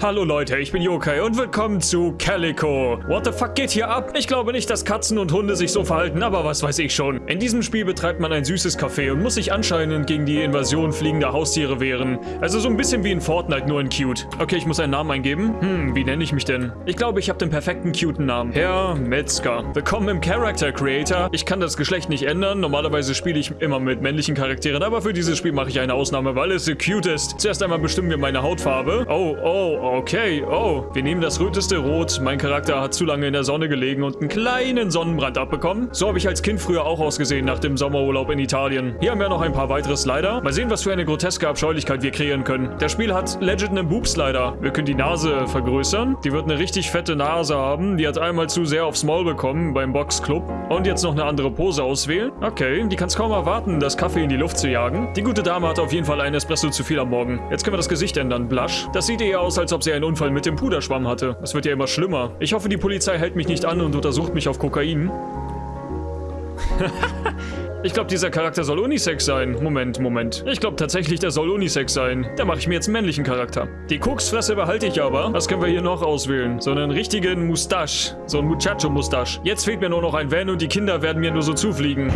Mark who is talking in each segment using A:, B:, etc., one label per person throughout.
A: Hallo Leute, ich bin Yokai und willkommen zu Calico. What the fuck geht hier ab? Ich glaube nicht, dass Katzen und Hunde sich so verhalten, aber was weiß ich schon. In diesem Spiel betreibt man ein süßes Café und muss sich anscheinend gegen die Invasion fliegender Haustiere wehren. Also so ein bisschen wie in Fortnite, nur in cute. Okay, ich muss einen Namen eingeben. Hm, wie nenne ich mich denn? Ich glaube, ich habe den perfekten cuten Namen. Herr Metzger. Willkommen im Character Creator. Ich kann das Geschlecht nicht ändern. Normalerweise spiele ich immer mit männlichen Charakteren, aber für dieses Spiel mache ich eine Ausnahme, weil es so cute ist. Zuerst einmal bestimmen wir meine Hautfarbe. Oh, oh, Okay, oh, wir nehmen das röteste Rot. Mein Charakter hat zu lange in der Sonne gelegen und einen kleinen Sonnenbrand abbekommen. So habe ich als Kind früher auch ausgesehen nach dem Sommerurlaub in Italien. Hier haben wir noch ein paar weitere Slider. Mal sehen, was für eine groteske Abscheulichkeit wir kreieren können. Das Spiel hat legit einen Boob-Slider. Wir können die Nase vergrößern. Die wird eine richtig fette Nase haben. Die hat einmal zu sehr aufs Maul bekommen beim Boxclub. Und jetzt noch eine andere Pose auswählen. Okay, die kann es kaum erwarten, das Kaffee in die Luft zu jagen. Die gute Dame hat auf jeden Fall einen Espresso zu viel am Morgen. Jetzt können wir das Gesicht ändern. Blush. Das sieht eher aus, als ob ob sie einen Unfall mit dem Puderschwamm hatte. Es wird ja immer schlimmer. Ich hoffe, die Polizei hält mich nicht an und untersucht mich auf Kokain. ich glaube, dieser Charakter soll Unisex sein. Moment, Moment. Ich glaube tatsächlich, der soll Unisex sein. Da mache ich mir jetzt einen männlichen Charakter. Die Koksfresse behalte ich aber. Was können wir hier noch auswählen? So einen richtigen Mustache. So ein Muchacho-Mustache. Jetzt fehlt mir nur noch ein Van und die Kinder werden mir nur so zufliegen.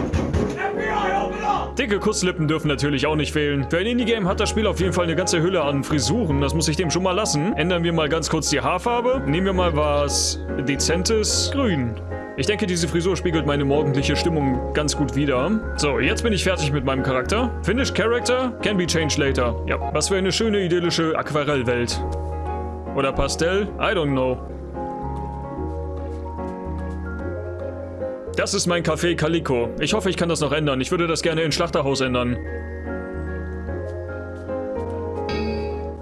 A: Dicke Kusslippen dürfen natürlich auch nicht fehlen. Für ein Indie-Game hat das Spiel auf jeden Fall eine ganze Hülle an Frisuren. Das muss ich dem schon mal lassen. Ändern wir mal ganz kurz die Haarfarbe. Nehmen wir mal was Dezentes. Grün. Ich denke, diese Frisur spiegelt meine morgendliche Stimmung ganz gut wider. So, jetzt bin ich fertig mit meinem Charakter. Finish Character can be changed later. Ja, was für eine schöne, idyllische Aquarellwelt. Oder Pastell? I don't know. Das ist mein Café Calico. Ich hoffe, ich kann das noch ändern. Ich würde das gerne in Schlachterhaus ändern.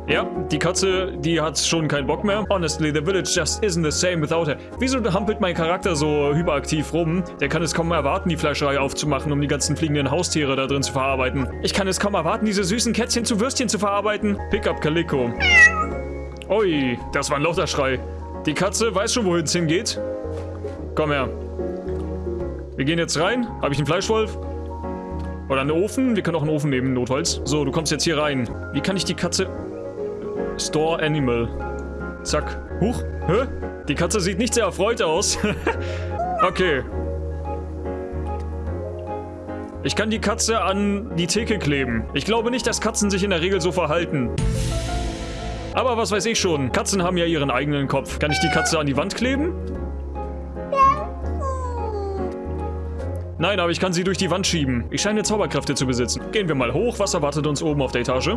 A: Ja, die Katze, die hat schon keinen Bock mehr. Honestly, the village just isn't the same without her. Wieso hampelt mein Charakter so hyperaktiv rum? Der kann es kaum erwarten, die Fleischerei aufzumachen, um die ganzen fliegenden Haustiere da drin zu verarbeiten. Ich kann es kaum erwarten, diese süßen Kätzchen zu Würstchen zu verarbeiten. Pick up Calico. Ui, das war ein lauter Schrei. Die Katze weiß schon, wohin es hingeht. Komm her. Wir gehen jetzt rein. Habe ich einen Fleischwolf? Oder einen Ofen? Wir können auch einen Ofen nehmen, Notholz. So, du kommst jetzt hier rein. Wie kann ich die Katze... Store Animal. Zack. Huch. Hä? Die Katze sieht nicht sehr erfreut aus. okay. Ich kann die Katze an die Theke kleben. Ich glaube nicht, dass Katzen sich in der Regel so verhalten. Aber was weiß ich schon. Katzen haben ja ihren eigenen Kopf. Kann ich die Katze an die Wand kleben? Nein, aber ich kann sie durch die Wand schieben. Ich scheine Zauberkräfte zu besitzen. Gehen wir mal hoch. Was erwartet uns oben auf der Etage?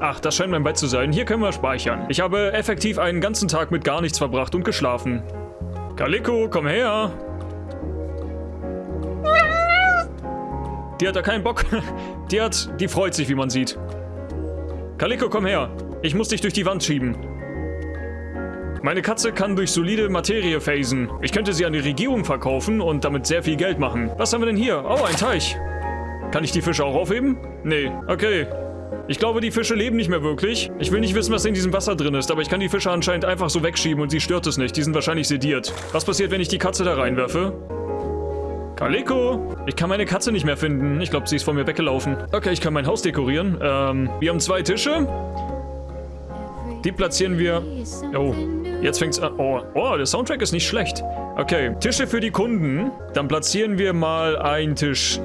A: Ach, das scheint mein Bett zu sein. Hier können wir speichern. Ich habe effektiv einen ganzen Tag mit gar nichts verbracht und geschlafen. Kaliko, komm her. Die hat da keinen Bock. Die hat, die freut sich, wie man sieht. Kaliko, komm her. Ich muss dich durch die Wand schieben. Meine Katze kann durch solide Materie phasen. Ich könnte sie an die Regierung verkaufen und damit sehr viel Geld machen. Was haben wir denn hier? Oh, ein Teich. Kann ich die Fische auch aufheben? Nee. Okay. Ich glaube, die Fische leben nicht mehr wirklich. Ich will nicht wissen, was in diesem Wasser drin ist, aber ich kann die Fische anscheinend einfach so wegschieben und sie stört es nicht. Die sind wahrscheinlich sediert. Was passiert, wenn ich die Katze da reinwerfe? Kaliko! Ich kann meine Katze nicht mehr finden. Ich glaube, sie ist von mir weggelaufen. Okay, ich kann mein Haus dekorieren. Ähm, wir haben zwei Tische. Die platzieren wir... Oh, Jetzt fängt's an. Oh, oh, der Soundtrack ist nicht schlecht. Okay, Tische für die Kunden. Dann platzieren wir mal einen Tisch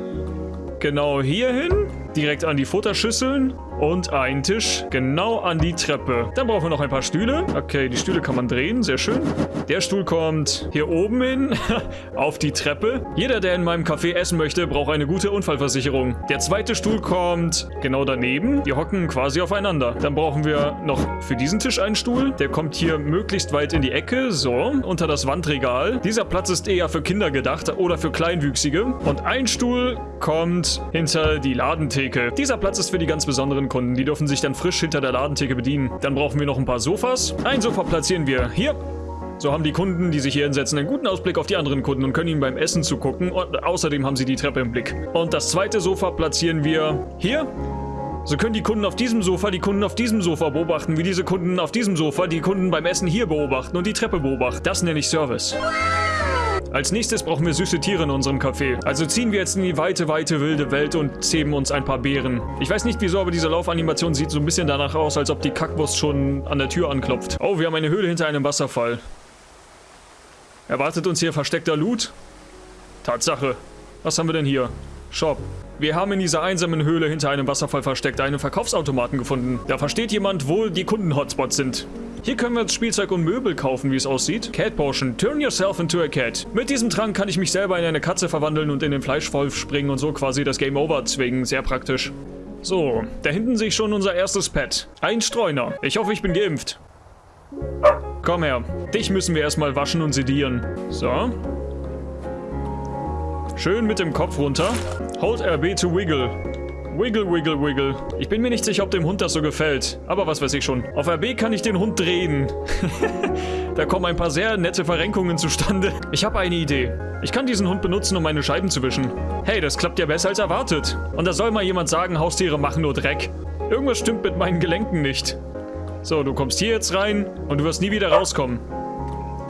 A: genau hier hin. Direkt an die Futterschüsseln und einen Tisch genau an die Treppe. Dann brauchen wir noch ein paar Stühle. Okay, die Stühle kann man drehen, sehr schön. Der Stuhl kommt hier oben hin, auf die Treppe. Jeder, der in meinem Café essen möchte, braucht eine gute Unfallversicherung. Der zweite Stuhl kommt genau daneben. Die hocken quasi aufeinander. Dann brauchen wir noch für diesen Tisch einen Stuhl. Der kommt hier möglichst weit in die Ecke, so, unter das Wandregal. Dieser Platz ist eher für Kinder gedacht oder für Kleinwüchsige. Und ein Stuhl kommt hinter die Ladentheke. Dieser Platz ist für die ganz besonderen Kunden. Die dürfen sich dann frisch hinter der Ladentheke bedienen. Dann brauchen wir noch ein paar Sofas. Ein Sofa platzieren wir hier. So haben die Kunden, die sich hier hinsetzen, einen guten Ausblick auf die anderen Kunden und können ihnen beim Essen zugucken. Und außerdem haben sie die Treppe im Blick. Und das zweite Sofa platzieren wir hier. So können die Kunden auf diesem Sofa die Kunden auf diesem Sofa beobachten, wie diese Kunden auf diesem Sofa die Kunden beim Essen hier beobachten und die Treppe beobachten. Das nenne ich Service. Als nächstes brauchen wir süße Tiere in unserem Café. Also ziehen wir jetzt in die weite, weite, wilde Welt und zähmen uns ein paar Beeren. Ich weiß nicht wieso, aber diese Laufanimation sieht so ein bisschen danach aus, als ob die Kackwurst schon an der Tür anklopft. Oh, wir haben eine Höhle hinter einem Wasserfall. Erwartet uns hier versteckter Loot? Tatsache. Was haben wir denn hier? Shop. Wir haben in dieser einsamen Höhle hinter einem Wasserfall versteckt einen Verkaufsautomaten gefunden. Da versteht jemand, wo die Kunden-Hotspots sind. Hier können wir jetzt Spielzeug und Möbel kaufen, wie es aussieht. Cat Potion. Turn yourself into a cat. Mit diesem Trank kann ich mich selber in eine Katze verwandeln und in den Fleischwolf springen und so quasi das Game Over zwingen. Sehr praktisch. So, da hinten sehe ich schon unser erstes Pet. Ein Streuner. Ich hoffe, ich bin geimpft. Komm her. Dich müssen wir erstmal waschen und sedieren. So. Schön mit dem Kopf runter. Hold RB to wiggle. Wiggle, wiggle, wiggle. Ich bin mir nicht sicher, ob dem Hund das so gefällt. Aber was weiß ich schon. Auf RB kann ich den Hund drehen. da kommen ein paar sehr nette Verrenkungen zustande. Ich habe eine Idee. Ich kann diesen Hund benutzen, um meine Scheiben zu wischen. Hey, das klappt ja besser als erwartet. Und da soll mal jemand sagen, Haustiere machen nur Dreck. Irgendwas stimmt mit meinen Gelenken nicht. So, du kommst hier jetzt rein und du wirst nie wieder rauskommen.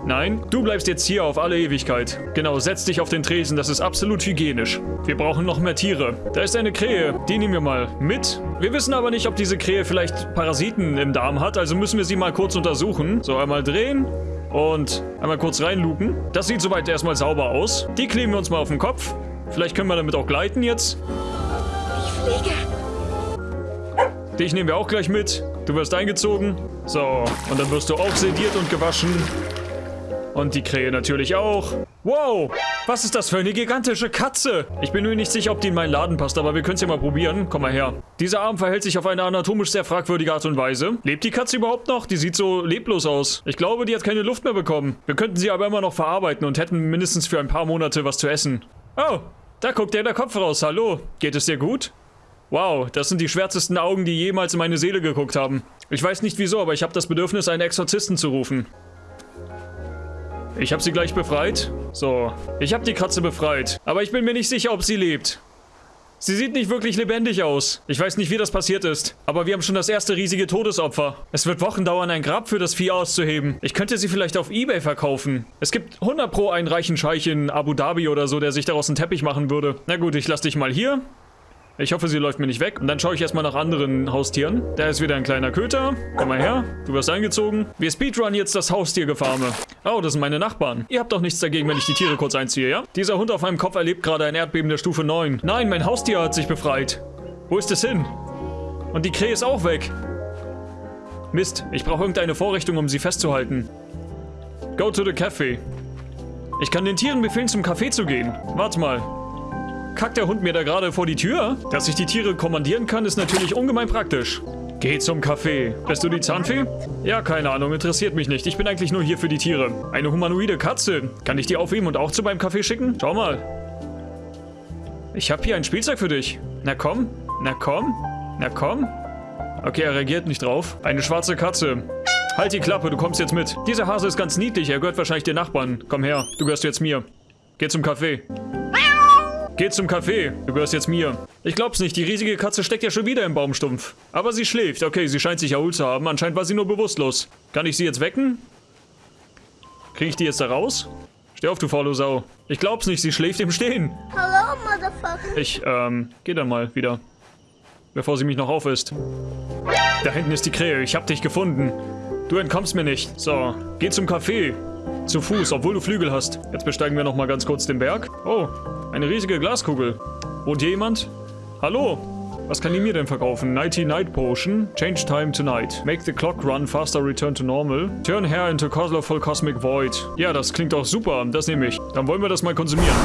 A: Nein, du bleibst jetzt hier auf alle Ewigkeit. Genau, setz dich auf den Tresen, das ist absolut hygienisch. Wir brauchen noch mehr Tiere. Da ist eine Krähe, die nehmen wir mal mit. Wir wissen aber nicht, ob diese Krähe vielleicht Parasiten im Darm hat, also müssen wir sie mal kurz untersuchen. So, einmal drehen und einmal kurz reinluken. Das sieht soweit erstmal sauber aus. Die kleben wir uns mal auf den Kopf. Vielleicht können wir damit auch gleiten jetzt. Ich fliege. Dich nehmen wir auch gleich mit. Du wirst eingezogen. So, und dann wirst du auch sediert und gewaschen. Und die Krähe natürlich auch. Wow, was ist das für eine gigantische Katze? Ich bin mir nicht sicher, ob die in meinen Laden passt, aber wir können es ja mal probieren. Komm mal her. Dieser Arm verhält sich auf eine anatomisch sehr fragwürdige Art und Weise. Lebt die Katze überhaupt noch? Die sieht so leblos aus. Ich glaube, die hat keine Luft mehr bekommen. Wir könnten sie aber immer noch verarbeiten und hätten mindestens für ein paar Monate was zu essen. Oh, da guckt der der Kopf raus. Hallo, geht es dir gut? Wow, das sind die schwärzesten Augen, die jemals in meine Seele geguckt haben. Ich weiß nicht wieso, aber ich habe das Bedürfnis, einen Exorzisten zu rufen. Ich habe sie gleich befreit. So, ich habe die Katze befreit. Aber ich bin mir nicht sicher, ob sie lebt. Sie sieht nicht wirklich lebendig aus. Ich weiß nicht, wie das passiert ist. Aber wir haben schon das erste riesige Todesopfer. Es wird Wochen dauern, ein Grab für das Vieh auszuheben. Ich könnte sie vielleicht auf Ebay verkaufen. Es gibt 100 pro einen reichen Scheich in Abu Dhabi oder so, der sich daraus einen Teppich machen würde. Na gut, ich lasse dich mal hier. Ich hoffe, sie läuft mir nicht weg. Und dann schaue ich erstmal nach anderen Haustieren. Da ist wieder ein kleiner Köter. Komm mal her. Du wirst eingezogen. Wir speedrun jetzt das Haustiergefarme. Oh, das sind meine Nachbarn. Ihr habt doch nichts dagegen, wenn ich die Tiere kurz einziehe, ja? Dieser Hund auf meinem Kopf erlebt gerade ein Erdbeben der Stufe 9. Nein, mein Haustier hat sich befreit. Wo ist es hin? Und die Krähe ist auch weg. Mist, ich brauche irgendeine Vorrichtung, um sie festzuhalten. Go to the cafe. Ich kann den Tieren befehlen, zum Café zu gehen. Warte mal. Kackt der Hund mir da gerade vor die Tür? Dass ich die Tiere kommandieren kann, ist natürlich ungemein praktisch. Geh zum Café. Bist du die Zahnfee? Ja, keine Ahnung, interessiert mich nicht. Ich bin eigentlich nur hier für die Tiere. Eine humanoide Katze. Kann ich die aufheben und auch zu meinem Café schicken? Schau mal. Ich habe hier ein Spielzeug für dich. Na komm, na komm, na komm. Okay, er reagiert nicht drauf. Eine schwarze Katze. Halt die Klappe, du kommst jetzt mit. Dieser Hase ist ganz niedlich, er gehört wahrscheinlich den Nachbarn. Komm her, du gehörst jetzt mir. Geh zum Café. Geh zum Café. Du gehörst jetzt mir. Ich glaub's nicht, die riesige Katze steckt ja schon wieder im Baumstumpf. Aber sie schläft. Okay, sie scheint sich erholt zu haben. Anscheinend war sie nur bewusstlos. Kann ich sie jetzt wecken? Krieg ich die jetzt da raus? Steh auf, du faule Sau. Ich glaub's nicht, sie schläft im Stehen. Hallo, Motherfucker. Ich, ähm, geh dann mal wieder. Bevor sie mich noch aufisst. Da hinten ist die Krähe. Ich hab dich gefunden. Du entkommst mir nicht. So, geh zum Café. Zu Fuß, obwohl du Flügel hast. Jetzt besteigen wir nochmal ganz kurz den Berg. Oh, eine riesige Glaskugel. Wohnt hier jemand? Hallo? Was kann die mir denn verkaufen? Nighty Night Potion. Change time tonight. Make the clock run faster, return to normal. Turn hair into colorful cosmic void. Ja, das klingt auch super. Das nehme ich. Dann wollen wir das mal konsumieren.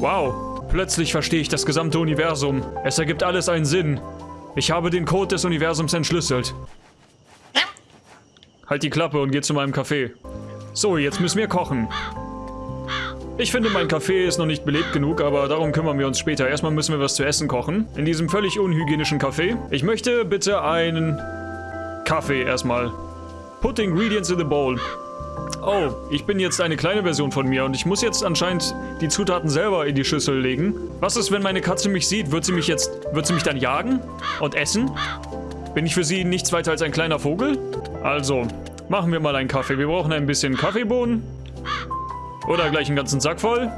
A: Wow. Plötzlich verstehe ich das gesamte Universum. Es ergibt alles einen Sinn. Ich habe den Code des Universums entschlüsselt. Halt die Klappe und geh zu meinem Café. So, jetzt müssen wir kochen. Ich finde, mein Café ist noch nicht belebt genug, aber darum kümmern wir uns später. Erstmal müssen wir was zu essen kochen. In diesem völlig unhygienischen Café. Ich möchte bitte einen Kaffee erstmal. Put ingredients in the bowl. Oh, ich bin jetzt eine kleine Version von mir und ich muss jetzt anscheinend die Zutaten selber in die Schüssel legen. Was ist, wenn meine Katze mich sieht? Wird sie mich jetzt, wird sie mich dann jagen und essen? Bin ich für sie nichts weiter als ein kleiner Vogel? Also, Machen wir mal einen Kaffee. Wir brauchen ein bisschen Kaffeebohnen. Oder gleich einen ganzen Sack voll.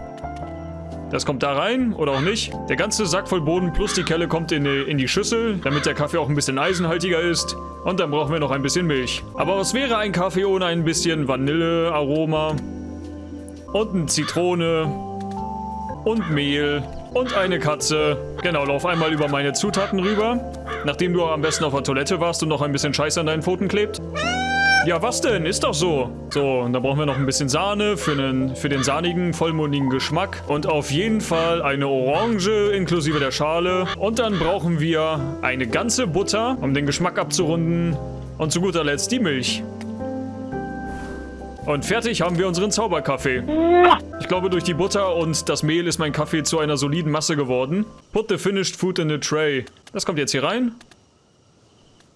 A: Das kommt da rein oder auch nicht. Der ganze Sack voll Boden plus die Kelle kommt in die, in die Schüssel, damit der Kaffee auch ein bisschen eisenhaltiger ist. Und dann brauchen wir noch ein bisschen Milch. Aber was wäre ein Kaffee ohne ein bisschen Vanillearoma? Und eine Zitrone. Und Mehl. Und eine Katze. Genau, lauf einmal über meine Zutaten rüber. Nachdem du am besten auf der Toilette warst und noch ein bisschen Scheiß an deinen Pfoten klebt. Ja, was denn? Ist doch so. So, und dann brauchen wir noch ein bisschen Sahne für, einen, für den sahnigen, vollmundigen Geschmack. Und auf jeden Fall eine Orange inklusive der Schale. Und dann brauchen wir eine ganze Butter, um den Geschmack abzurunden. Und zu guter Letzt die Milch. Und fertig haben wir unseren Zauberkaffee. Ich glaube, durch die Butter und das Mehl ist mein Kaffee zu einer soliden Masse geworden. Put the finished food in a tray. Das kommt jetzt hier rein.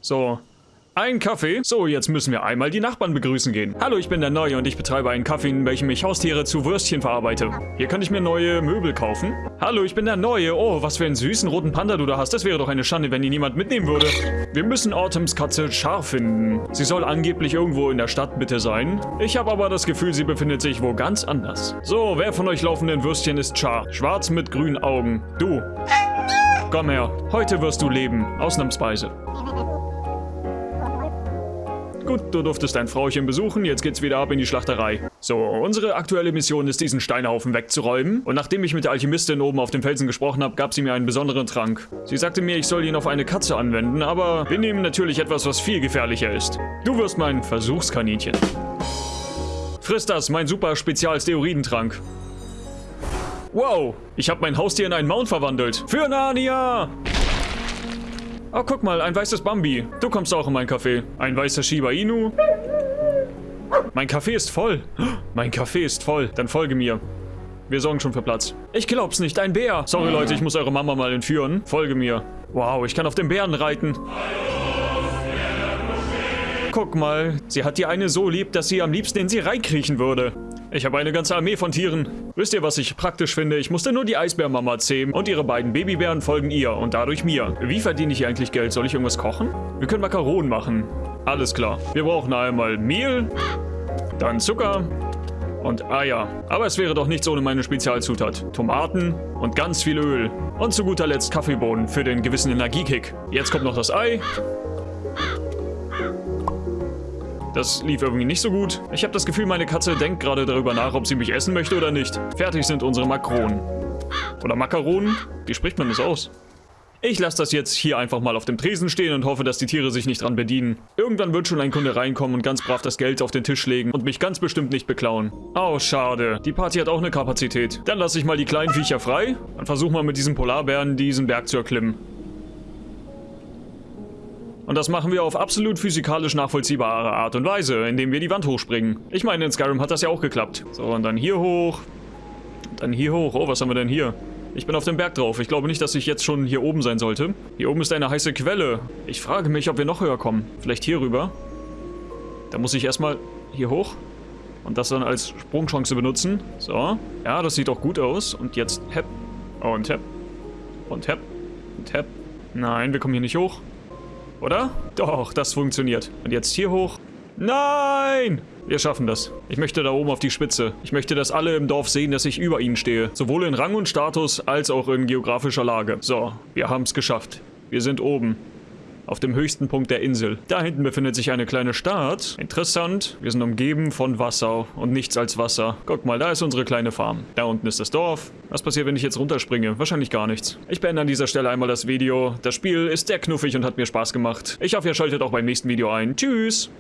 A: So, ein Kaffee? So, jetzt müssen wir einmal die Nachbarn begrüßen gehen. Hallo, ich bin der Neue und ich betreibe einen Kaffee, in welchem ich Haustiere zu Würstchen verarbeite. Hier kann ich mir neue Möbel kaufen. Hallo, ich bin der Neue. Oh, was für einen süßen roten Panda du da hast. Das wäre doch eine Schande, wenn ihn niemand mitnehmen würde. Wir müssen Autumns Katze Char finden. Sie soll angeblich irgendwo in der Stadt bitte sein. Ich habe aber das Gefühl, sie befindet sich wo ganz anders. So, wer von euch laufenden Würstchen ist Char? Schwarz mit grünen Augen. Du. Komm her. Heute wirst du leben. Ausnahmsweise. Gut, du durftest dein Frauchen besuchen, jetzt geht's wieder ab in die Schlachterei. So, unsere aktuelle Mission ist, diesen Steinhaufen wegzuräumen. Und nachdem ich mit der Alchemistin oben auf dem Felsen gesprochen habe, gab sie mir einen besonderen Trank. Sie sagte mir, ich soll ihn auf eine Katze anwenden, aber wir nehmen natürlich etwas, was viel gefährlicher ist. Du wirst mein Versuchskaninchen. Friss das, mein super Spezial-Steroidentrank. Wow, ich habe mein Haustier in einen Mount verwandelt. Für Narnia! Oh, guck mal, ein weißes Bambi. Du kommst auch in mein Café. Ein weißer Shiba Inu. Mein Café ist voll. Mein Café ist voll. Dann folge mir. Wir sorgen schon für Platz. Ich glaub's nicht, ein Bär. Sorry Leute, ich muss eure Mama mal entführen. Folge mir. Wow, ich kann auf dem Bären reiten. Guck mal, sie hat die eine so lieb, dass sie am liebsten in sie reinkriechen würde. Ich habe eine ganze Armee von Tieren. Wisst ihr, was ich praktisch finde? Ich musste nur die Eisbärmama zähmen und ihre beiden Babybären folgen ihr und dadurch mir. Wie verdiene ich eigentlich Geld? Soll ich irgendwas kochen? Wir können Makaronen machen. Alles klar. Wir brauchen einmal Mehl, dann Zucker und Eier. Aber es wäre doch nichts ohne meine Spezialzutat. Tomaten und ganz viel Öl. Und zu guter Letzt Kaffeebohnen für den gewissen Energiekick. Jetzt kommt noch das Ei. Das lief irgendwie nicht so gut. Ich habe das Gefühl, meine Katze denkt gerade darüber nach, ob sie mich essen möchte oder nicht. Fertig sind unsere Makronen. Oder Makaronen? Wie spricht man das aus? Ich lasse das jetzt hier einfach mal auf dem Tresen stehen und hoffe, dass die Tiere sich nicht dran bedienen. Irgendwann wird schon ein Kunde reinkommen und ganz brav das Geld auf den Tisch legen und mich ganz bestimmt nicht beklauen. Oh, schade. Die Party hat auch eine Kapazität. Dann lasse ich mal die kleinen Viecher frei und versuche mal mit diesem Polarbären diesen Berg zu erklimmen. Und das machen wir auf absolut physikalisch nachvollziehbare Art und Weise, indem wir die Wand hochspringen. Ich meine, in Skyrim hat das ja auch geklappt. So, und dann hier hoch. Dann hier hoch. Oh, was haben wir denn hier? Ich bin auf dem Berg drauf. Ich glaube nicht, dass ich jetzt schon hier oben sein sollte. Hier oben ist eine heiße Quelle. Ich frage mich, ob wir noch höher kommen. Vielleicht hier rüber. Da muss ich erstmal hier hoch. Und das dann als Sprungchance benutzen. So. Ja, das sieht doch gut aus. Und jetzt hepp. Und hepp. Und hepp. Und hepp. Nein, wir kommen hier nicht hoch. Oder? Doch, das funktioniert. Und jetzt hier hoch. Nein! Wir schaffen das. Ich möchte da oben auf die Spitze. Ich möchte, dass alle im Dorf sehen, dass ich über ihnen stehe. Sowohl in Rang und Status, als auch in geografischer Lage. So, wir haben es geschafft. Wir sind oben auf dem höchsten Punkt der Insel. Da hinten befindet sich eine kleine Stadt. Interessant, wir sind umgeben von Wasser und nichts als Wasser. Guck mal, da ist unsere kleine Farm. Da unten ist das Dorf. Was passiert, wenn ich jetzt runterspringe? Wahrscheinlich gar nichts. Ich beende an dieser Stelle einmal das Video. Das Spiel ist sehr knuffig und hat mir Spaß gemacht. Ich hoffe, ihr schaltet auch beim nächsten Video ein. Tschüss!